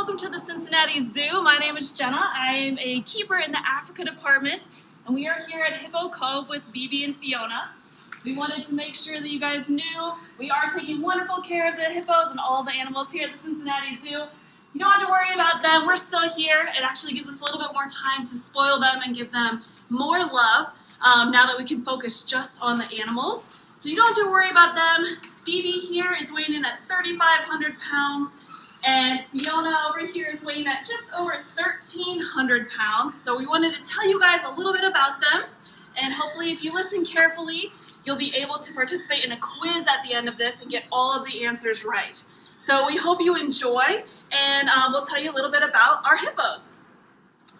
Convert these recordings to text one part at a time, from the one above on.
welcome to the Cincinnati Zoo. My name is Jenna. I am a keeper in the Africa department, and we are here at Hippo Cove with Bibi and Fiona. We wanted to make sure that you guys knew we are taking wonderful care of the hippos and all the animals here at the Cincinnati Zoo. You don't have to worry about them. We're still here. It actually gives us a little bit more time to spoil them and give them more love um, now that we can focus just on the animals. So you don't have to worry about them. Bibi here is weighing in at 3,500 pounds. And Fiona over here is weighing at just over 1,300 pounds. So we wanted to tell you guys a little bit about them. And hopefully if you listen carefully, you'll be able to participate in a quiz at the end of this and get all of the answers right. So we hope you enjoy, and uh, we'll tell you a little bit about our hippos.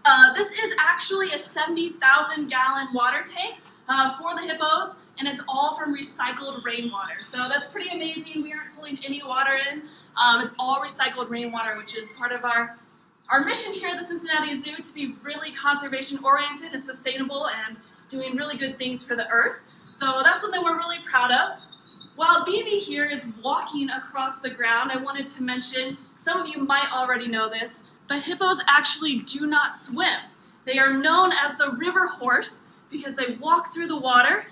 Uh, this is actually a 70,000 gallon water tank uh, for the hippos and it's all from recycled rainwater. So that's pretty amazing. We aren't pulling any water in. Um, it's all recycled rainwater, which is part of our, our mission here at the Cincinnati Zoo to be really conservation oriented and sustainable and doing really good things for the earth. So that's something we're really proud of. While Bibi here is walking across the ground, I wanted to mention, some of you might already know this, but hippos actually do not swim. They are known as the river horse because they walk through the water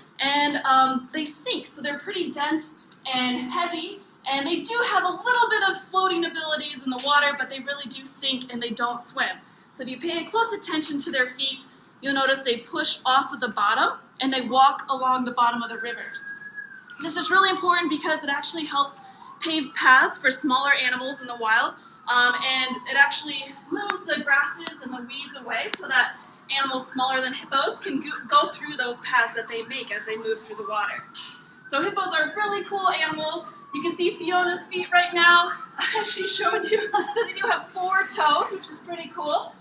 um, they sink, so they're pretty dense and heavy, and they do have a little bit of floating abilities in the water, but they really do sink and they don't swim. So if you pay close attention to their feet, you'll notice they push off of the bottom and they walk along the bottom of the rivers. This is really important because it actually helps pave paths for smaller animals in the wild, um, and it actually moves the grasses and the weeds away so that animals smaller than hippos can go through those paths that they make as they move through the water. So hippos are really cool animals. You can see Fiona's feet right now. she showed you that they do have four toes, which is pretty cool.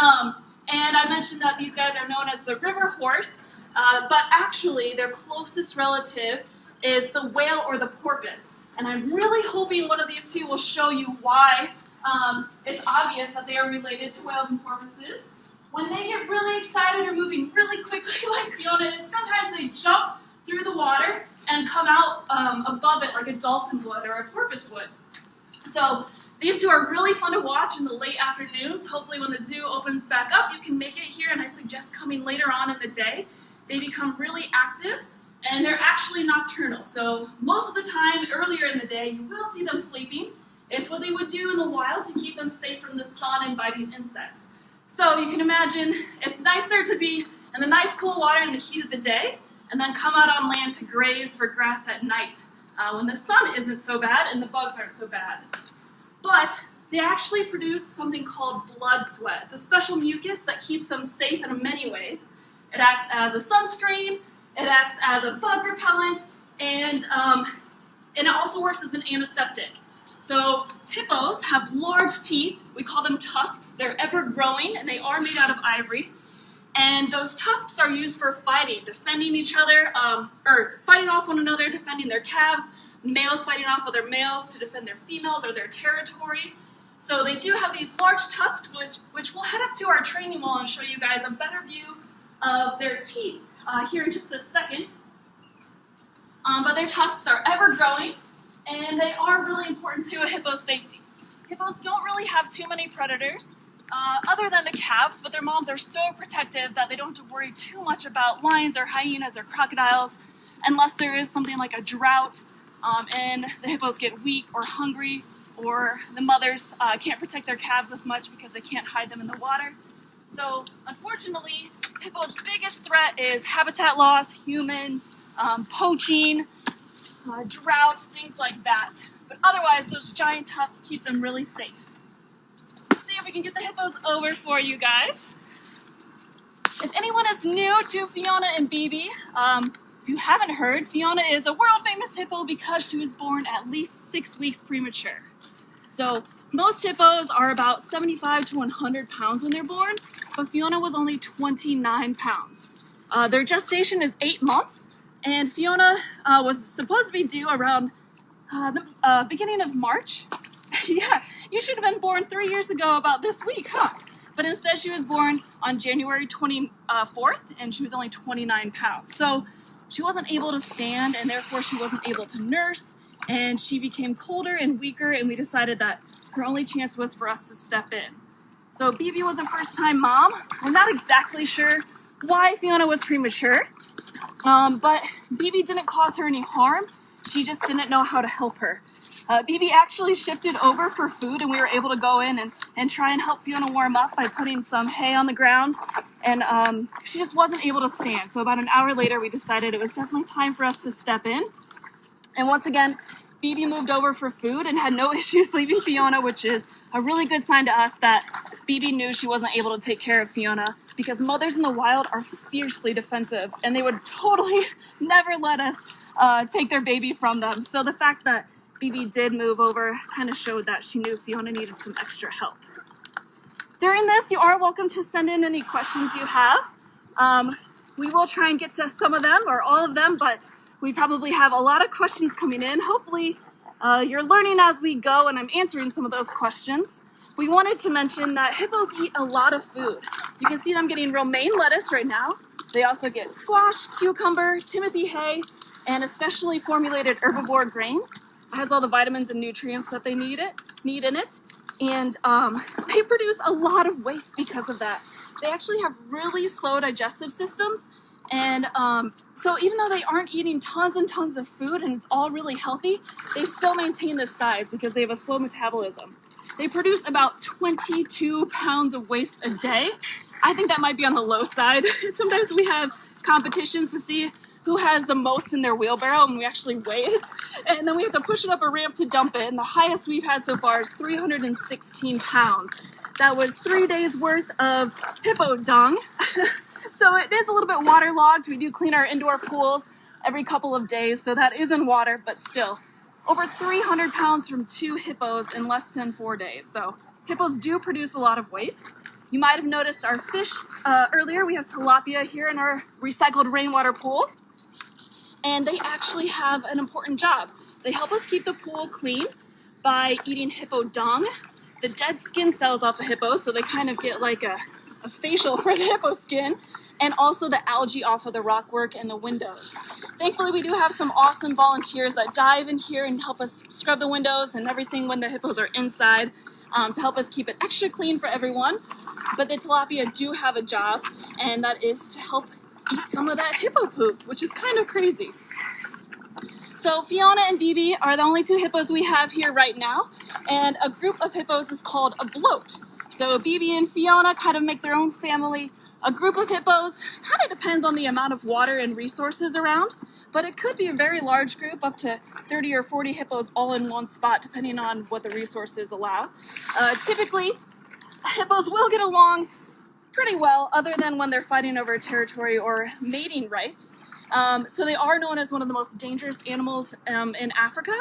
Um, and I mentioned that these guys are known as the river horse, uh, but actually their closest relative is the whale or the porpoise. And I'm really hoping one of these two will show you why um, it's obvious that they are related to whales and porpoises. When they get really excited or moving really quickly like Fiona is, sometimes they jump through the water and come out um, above it like a dolphin would or a porpoise would. So these two are really fun to watch in the late afternoons. Hopefully when the zoo opens back up, you can make it here, and I suggest coming later on in the day. They become really active, and they're actually nocturnal. So most of the time, earlier in the day, you will see them sleeping. It's what they would do in the wild to keep them safe from the sun and biting insects. So you can imagine it's nicer to be in the nice cool water in the heat of the day and then come out on land to graze for grass at night uh, when the sun isn't so bad and the bugs aren't so bad. But they actually produce something called blood sweat. It's a special mucus that keeps them safe in many ways. It acts as a sunscreen, it acts as a bug repellent, and, um, and it also works as an antiseptic. So hippos have large teeth. We call them tusks. They're ever growing and they are made out of ivory. And those tusks are used for fighting, defending each other, um, or fighting off one another, defending their calves, males fighting off other males to defend their females or their territory. So they do have these large tusks, which, which we'll head up to our training wall and show you guys a better view of their teeth uh, here in just a second. Um, but their tusks are ever growing, and they are really important to a hippo's safety. Hippos don't really have too many predators, uh, other than the calves, but their moms are so protective that they don't have to worry too much about lions or hyenas or crocodiles unless there is something like a drought um, and the hippos get weak or hungry or the mothers uh, can't protect their calves as much because they can't hide them in the water. So unfortunately, hippos' biggest threat is habitat loss, humans, um, poaching, uh, drought, things like that. But otherwise, those giant tusks keep them really safe. Let's see if we can get the hippos over for you guys. If anyone is new to Fiona and Bibi, um, if you haven't heard, Fiona is a world famous hippo because she was born at least six weeks premature. So most hippos are about 75 to 100 pounds when they're born, but Fiona was only 29 pounds. Uh, their gestation is eight months, and Fiona uh, was supposed to be due around uh, the uh, beginning of March. yeah, you should have been born three years ago about this week, huh? But instead, she was born on January 24th, and she was only 29 pounds. So she wasn't able to stand, and therefore she wasn't able to nurse, and she became colder and weaker, and we decided that her only chance was for us to step in. So Bibi was a first time mom. We're not exactly sure why Fiona was premature, um, but Bibi didn't cause her any harm. She just didn't know how to help her. Uh, Bibi actually shifted over for food and we were able to go in and, and try and help Fiona warm up by putting some hay on the ground. And um, she just wasn't able to stand. So about an hour later, we decided it was definitely time for us to step in. And once again, Bibi moved over for food and had no issues leaving Fiona, which is a really good sign to us that Bibi knew she wasn't able to take care of Fiona because mothers in the wild are fiercely defensive and they would totally never let us uh, take their baby from them. So the fact that Bibi did move over kind of showed that she knew Fiona needed some extra help. During this, you are welcome to send in any questions you have. Um, we will try and get to some of them or all of them, but we probably have a lot of questions coming in. Hopefully, uh, you're learning as we go and I'm answering some of those questions. We wanted to mention that hippos eat a lot of food. You can see them getting romaine lettuce right now. They also get squash, cucumber, timothy hay, and especially formulated herbivore grain. It has all the vitamins and nutrients that they need it need in it. And um, they produce a lot of waste because of that. They actually have really slow digestive systems. And um, so even though they aren't eating tons and tons of food and it's all really healthy, they still maintain this size because they have a slow metabolism. They produce about 22 pounds of waste a day. I think that might be on the low side. Sometimes we have competitions to see who has the most in their wheelbarrow and we actually weigh it. And then we have to push it up a ramp to dump it. And the highest we've had so far is 316 pounds. That was three days worth of hippo dung. so it is a little bit waterlogged. We do clean our indoor pools every couple of days. So that is in water, but still over 300 pounds from two hippos in less than four days. So hippos do produce a lot of waste. You might have noticed our fish uh, earlier. We have tilapia here in our recycled rainwater pool and they actually have an important job. They help us keep the pool clean by eating hippo dung, the dead skin cells off the hippo, so they kind of get like a facial for the hippo skin, and also the algae off of the rockwork and the windows. Thankfully, we do have some awesome volunteers that dive in here and help us scrub the windows and everything when the hippos are inside um, to help us keep it extra clean for everyone. But the tilapia do have a job, and that is to help eat some of that hippo poop, which is kind of crazy. So Fiona and Bibi are the only two hippos we have here right now, and a group of hippos is called a bloat. So Bibi and Fiona kind of make their own family. A group of hippos kind of depends on the amount of water and resources around, but it could be a very large group, up to 30 or 40 hippos all in one spot, depending on what the resources allow. Uh, typically, hippos will get along pretty well, other than when they're fighting over territory or mating rights. Um, so they are known as one of the most dangerous animals um, in Africa,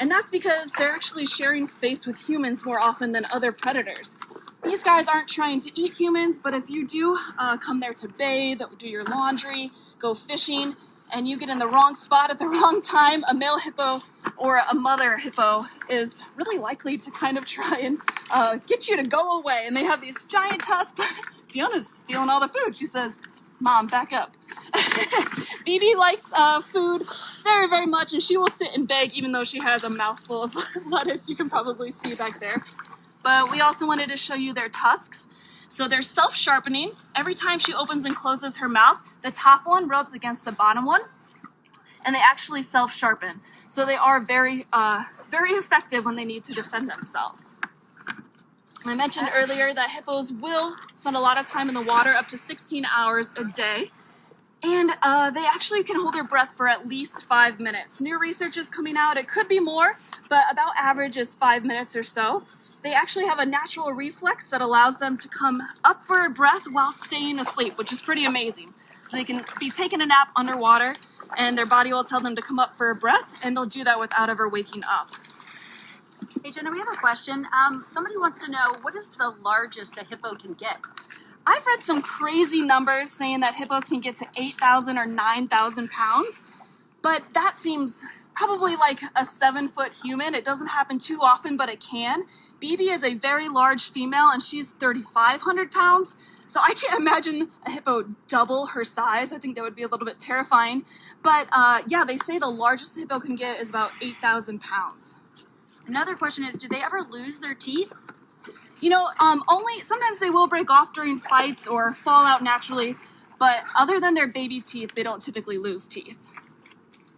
and that's because they're actually sharing space with humans more often than other predators. These guys aren't trying to eat humans, but if you do uh, come there to bathe, do your laundry, go fishing, and you get in the wrong spot at the wrong time, a male hippo or a mother hippo is really likely to kind of try and uh, get you to go away. And they have these giant tusks Fiona's stealing all the food. She says, Mom, back up. Bibi likes uh, food very, very much, and she will sit and beg even though she has a mouthful of lettuce you can probably see back there. But we also wanted to show you their tusks. So they're self-sharpening. Every time she opens and closes her mouth, the top one rubs against the bottom one, and they actually self-sharpen. So they are very, uh, very effective when they need to defend themselves. I mentioned earlier that hippos will spend a lot of time in the water, up to 16 hours a day. And uh, they actually can hold their breath for at least five minutes. New research is coming out. It could be more, but about average is five minutes or so. They actually have a natural reflex that allows them to come up for a breath while staying asleep, which is pretty amazing. So they can be taking a nap underwater and their body will tell them to come up for a breath and they'll do that without ever waking up. Hey Jenna, we have a question. Um, somebody wants to know what is the largest a hippo can get? I've read some crazy numbers saying that hippos can get to 8,000 or 9,000 pounds, but that seems probably like a seven foot human. It doesn't happen too often, but it can. BB is a very large female and she's 3,500 pounds. So I can't imagine a hippo double her size. I think that would be a little bit terrifying. But uh, yeah, they say the largest hippo can get is about 8,000 pounds. Another question is, do they ever lose their teeth? You know, um, only sometimes they will break off during fights or fall out naturally, but other than their baby teeth, they don't typically lose teeth.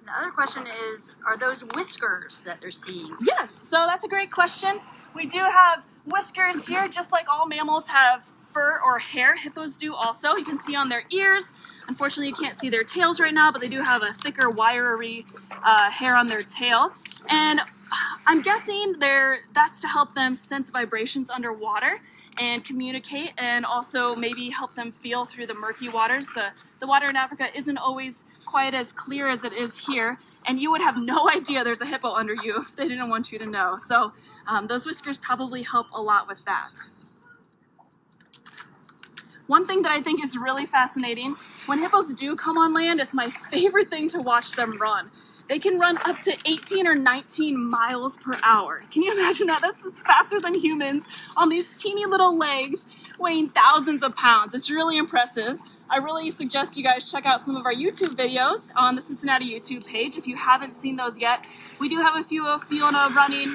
The other question is, are those whiskers that they're seeing? Yes, so that's a great question. We do have whiskers here, just like all mammals have fur or hair. Hippos do also. You can see on their ears. Unfortunately, you can't see their tails right now, but they do have a thicker, wiry uh, hair on their tail. And I'm guessing they're, that's to help them sense vibrations underwater and communicate and also maybe help them feel through the murky waters. The, the water in Africa isn't always quite as clear as it is here and you would have no idea there's a hippo under you if they didn't want you to know. So um, those whiskers probably help a lot with that. One thing that I think is really fascinating, when hippos do come on land, it's my favorite thing to watch them run. They can run up to 18 or 19 miles per hour. Can you imagine that? That's faster than humans on these teeny little legs weighing thousands of pounds. It's really impressive. I really suggest you guys check out some of our YouTube videos on the Cincinnati YouTube page if you haven't seen those yet. We do have a few of Fiona running.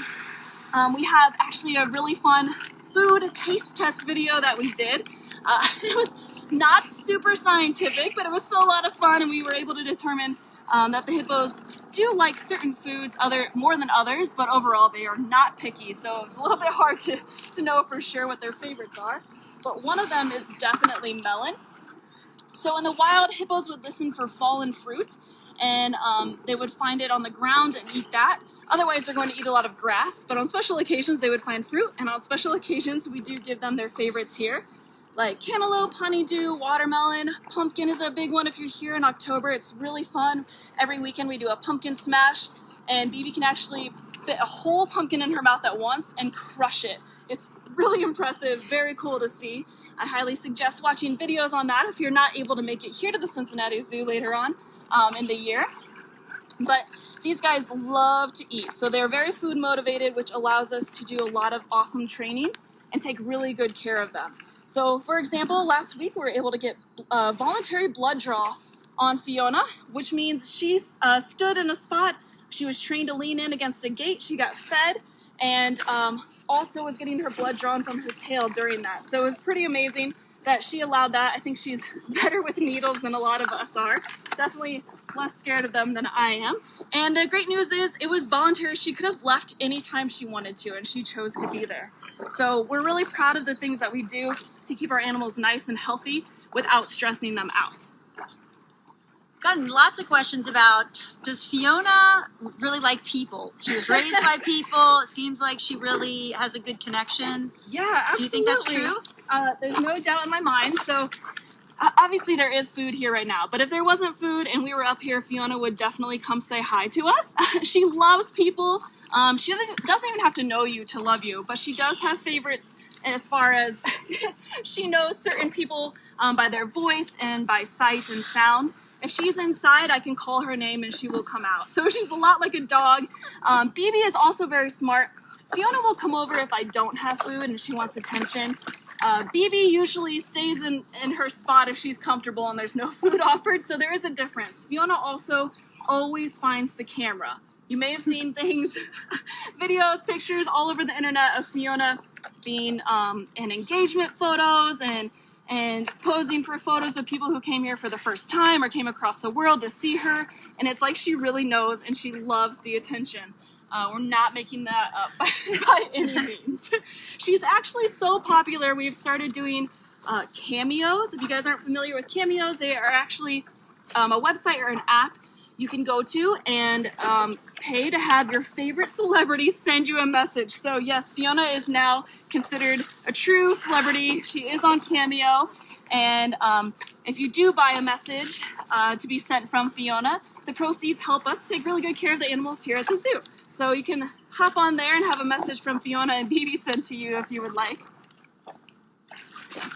Um, we have actually a really fun food taste test video that we did. Uh, it was not super scientific, but it was still a lot of fun and we were able to determine um, that the hippos do like certain foods other more than others, but overall they are not picky. So it's a little bit hard to, to know for sure what their favorites are. But one of them is definitely melon. So in the wild, hippos would listen for fallen fruit and um, they would find it on the ground and eat that. Otherwise, they're going to eat a lot of grass, but on special occasions, they would find fruit, and on special occasions, we do give them their favorites here like cantaloupe, honeydew, watermelon. Pumpkin is a big one if you're here in October. It's really fun. Every weekend we do a pumpkin smash, and Bibi can actually fit a whole pumpkin in her mouth at once and crush it. It's really impressive, very cool to see. I highly suggest watching videos on that if you're not able to make it here to the Cincinnati Zoo later on um, in the year. But these guys love to eat, so they're very food motivated, which allows us to do a lot of awesome training and take really good care of them. So for example, last week we were able to get a voluntary blood draw on Fiona, which means she uh, stood in a spot. She was trained to lean in against a gate. She got fed and um, also was getting her blood drawn from her tail during that. So it was pretty amazing that she allowed that. I think she's better with needles than a lot of us are. Definitely less scared of them than I am. And the great news is it was voluntary. She could have left anytime she wanted to, and she chose to be there. So we're really proud of the things that we do to keep our animals nice and healthy without stressing them out. Gotten lots of questions about does Fiona really like people? She was raised by people. It seems like she really has a good connection. Yeah, absolutely. Do you think that's true? Uh, there's no doubt in my mind. So obviously there is food here right now, but if there wasn't food and we were up here, Fiona would definitely come say hi to us. she loves people. Um, she doesn't even have to know you to love you, but she does have favorites as far as she knows certain people um, by their voice and by sight and sound. If she's inside, I can call her name and she will come out. So she's a lot like a dog. Um, Bibi is also very smart. Fiona will come over if I don't have food and she wants attention. Uh, Bibi usually stays in, in her spot if she's comfortable and there's no food offered, so there is a difference. Fiona also always finds the camera. You may have seen things, videos, pictures all over the internet of Fiona being um, in engagement photos and and posing for photos of people who came here for the first time or came across the world to see her. And it's like she really knows and she loves the attention. Uh, we're not making that up by any means. She's actually so popular, we've started doing uh, cameos. If you guys aren't familiar with cameos, they are actually um, a website or an app you can go to and um, pay to have your favorite celebrity send you a message. So yes, Fiona is now considered a true celebrity. She is on Cameo. And um, if you do buy a message uh, to be sent from Fiona, the proceeds help us take really good care of the animals here at the zoo. So you can hop on there and have a message from Fiona and Bibi sent to you if you would like.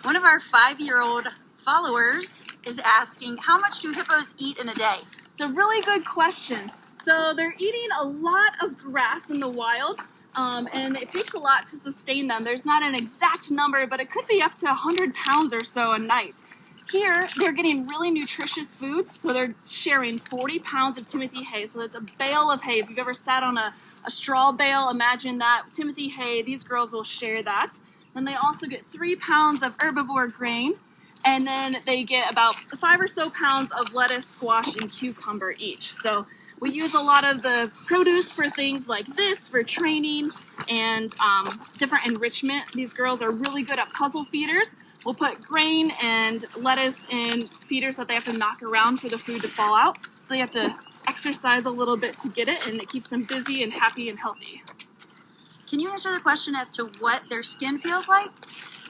One of our five-year-old followers is asking, how much do hippos eat in a day? It's a really good question. So they're eating a lot of grass in the wild, um, and it takes a lot to sustain them. There's not an exact number, but it could be up to 100 pounds or so a night. Here they're getting really nutritious foods. So they're sharing 40 pounds of Timothy hay. So that's a bale of hay. If you've ever sat on a, a straw bale, imagine that. Timothy hay, these girls will share that. Then they also get three pounds of herbivore grain. And then they get about five or so pounds of lettuce, squash, and cucumber each. So we use a lot of the produce for things like this, for training and um, different enrichment. These girls are really good at puzzle feeders. We'll put grain and lettuce in feeders that they have to knock around for the food to fall out. So they have to exercise a little bit to get it, and it keeps them busy and happy and healthy. Can you answer the question as to what their skin feels like?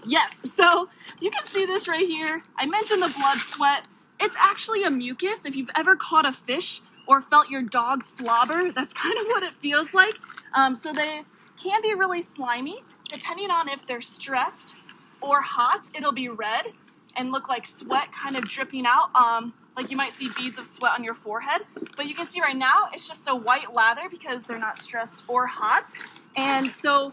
Yes, so you can see this right here. I mentioned the blood sweat. It's actually a mucus. If you've ever caught a fish or felt your dog slobber, that's kind of what it feels like. Um, so they can be really slimy. Depending on if they're stressed or hot, it'll be red and look like sweat kind of dripping out. Um, like you might see beads of sweat on your forehead. But you can see right now it's just a white lather because they're not stressed or hot. And so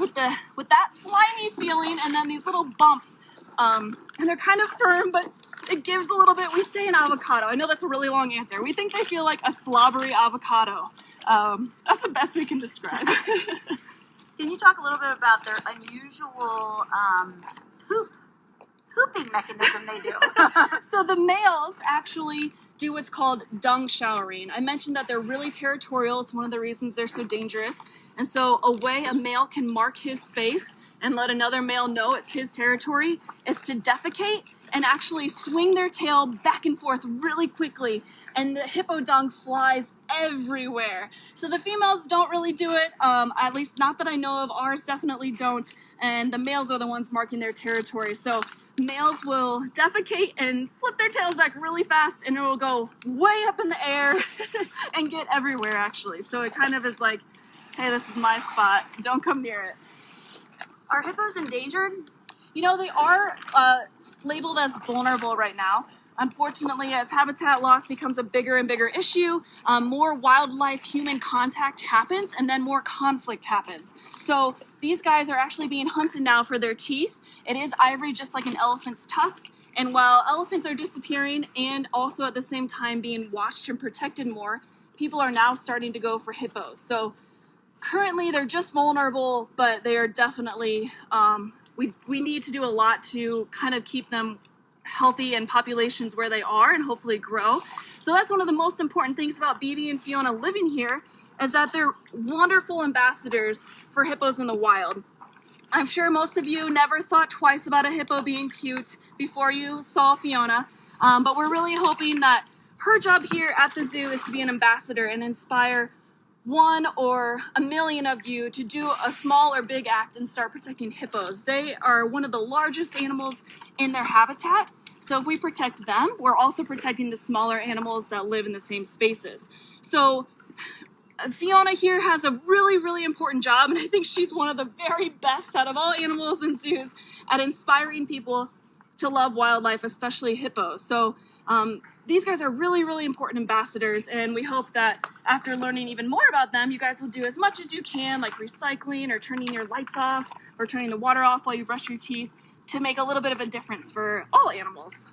with the with that slimy feeling and then these little bumps, um, and they're kind of firm, but it gives a little bit. We say an avocado. I know that's a really long answer. We think they feel like a slobbery avocado. Um, that's the best we can describe. Can you talk a little bit about their unusual um, poop pooping mechanism they do? so the males actually do what's called dung showering. I mentioned that they're really territorial. It's one of the reasons they're so dangerous. And so a way a male can mark his space and let another male know it's his territory is to defecate and actually swing their tail back and forth really quickly. And the hippo dung flies everywhere. So the females don't really do it, um, at least not that I know of. Ours definitely don't. And the males are the ones marking their territory. So males will defecate and flip their tails back really fast and it will go way up in the air and get everywhere actually. So it kind of is like, hey, this is my spot. Don't come near it. Are hippos endangered? You know, they are uh, labeled as vulnerable right now. Unfortunately, as habitat loss becomes a bigger and bigger issue, um, more wildlife human contact happens and then more conflict happens. So these guys are actually being hunted now for their teeth. It is ivory just like an elephant's tusk. And while elephants are disappearing and also at the same time being watched and protected more, people are now starting to go for hippos. So currently they're just vulnerable, but they are definitely um, we, we need to do a lot to kind of keep them healthy and populations where they are and hopefully grow. So that's one of the most important things about Bibi and Fiona living here is that they're wonderful ambassadors for hippos in the wild. I'm sure most of you never thought twice about a hippo being cute before you saw Fiona, um, but we're really hoping that her job here at the zoo is to be an ambassador and inspire one or a million of you to do a small or big act and start protecting hippos. They are one of the largest animals in their habitat. So if we protect them, we're also protecting the smaller animals that live in the same spaces. So Fiona here has a really, really important job, and I think she's one of the very best out of all animals in zoos at inspiring people to love wildlife, especially hippos. So um, these guys are really, really important ambassadors, and we hope that after learning even more about them, you guys will do as much as you can, like recycling or turning your lights off or turning the water off while you brush your teeth to make a little bit of a difference for all animals.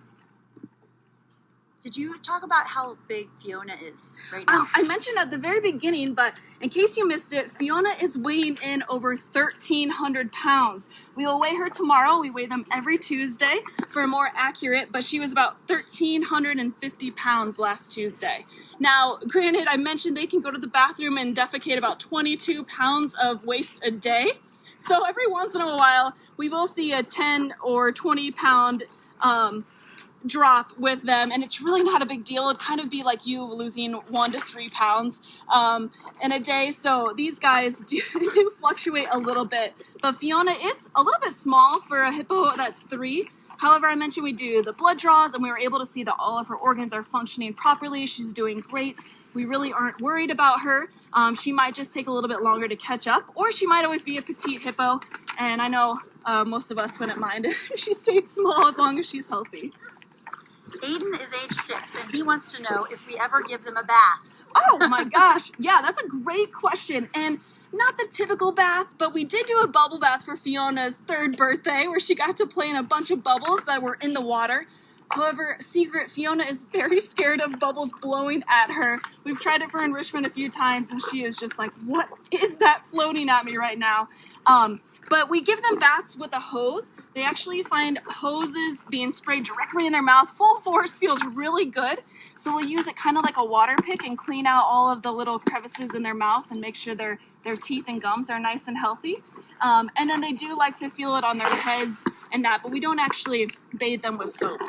Did you talk about how big Fiona is right now? Um, I mentioned at the very beginning, but in case you missed it, Fiona is weighing in over 1,300 pounds. We will weigh her tomorrow. We weigh them every Tuesday for more accurate, but she was about 1,350 pounds last Tuesday. Now, granted, I mentioned they can go to the bathroom and defecate about 22 pounds of waste a day. So every once in a while, we will see a 10 or 20 pound um, drop with them and it's really not a big deal. It'd kind of be like you losing one to three pounds um, in a day. So these guys do, do fluctuate a little bit. But fiona is a little bit small for a hippo that's three. However i mentioned we do the blood draws and we were able to see that all of her organs are functioning properly. She's doing great. We really aren't worried about her. Um, she might just take a little bit longer to catch up or she might always be a petite hippo. And i know uh, most of us wouldn't mind if she stayed small as long as she's healthy Aiden is age six, and he wants to know if we ever give them a bath. Oh my gosh, yeah, that's a great question. And not the typical bath, but we did do a bubble bath for Fiona's third birthday where she got to play in a bunch of bubbles that were in the water. However, secret, Fiona is very scared of bubbles blowing at her. We've tried it for enrichment a few times and she is just like, what is that floating at me right now? Um, but we give them baths with a hose. They actually find hoses being sprayed directly in their mouth. Full force feels really good. So we'll use it kind of like a water pick and clean out all of the little crevices in their mouth and make sure their, their teeth and gums are nice and healthy. Um, and then they do like to feel it on their heads and that, but we don't actually bathe them with soap.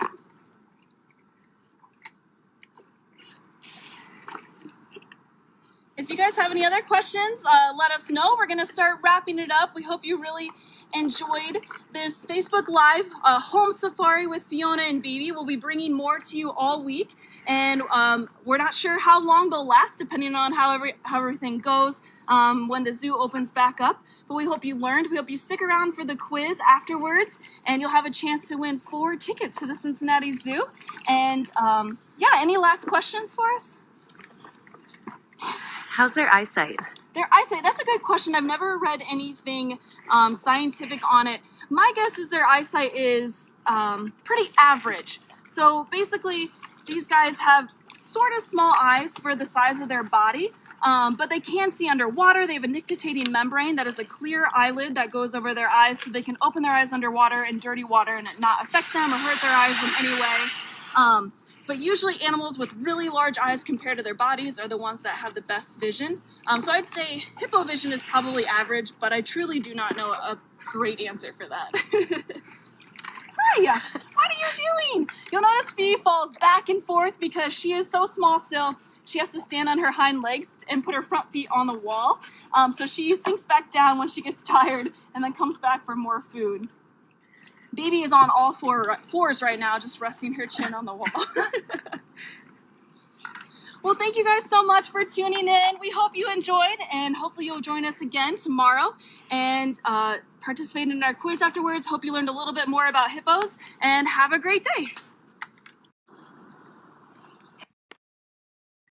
If you guys have any other questions, uh, let us know. We're going to start wrapping it up. We hope you really enjoyed this Facebook Live uh, home safari with Fiona and Bibi. We'll be bringing more to you all week, and um, we're not sure how long they'll last, depending on how, every, how everything goes um, when the zoo opens back up. But we hope you learned. We hope you stick around for the quiz afterwards, and you'll have a chance to win four tickets to the Cincinnati Zoo. And um, yeah, any last questions for us? How's their eyesight? Their eyesight, that's a good question. I've never read anything um, scientific on it. My guess is their eyesight is um, pretty average. So basically, these guys have sort of small eyes for the size of their body, um, but they can see underwater. They have a nictitating membrane that is a clear eyelid that goes over their eyes so they can open their eyes underwater in dirty water and it not affect them or hurt their eyes in any way. Um, but usually animals with really large eyes compared to their bodies are the ones that have the best vision. Um, so I'd say hippo vision is probably average, but I truly do not know a great answer for that. Hi, what are you doing? You'll notice Fee falls back and forth because she is so small still. She has to stand on her hind legs and put her front feet on the wall. Um, so she sinks back down when she gets tired and then comes back for more food. Bibi is on all four fours right now, just resting her chin on the wall. well, thank you guys so much for tuning in. We hope you enjoyed, and hopefully you'll join us again tomorrow and uh, participate in our quiz afterwards. Hope you learned a little bit more about hippos, and have a great day.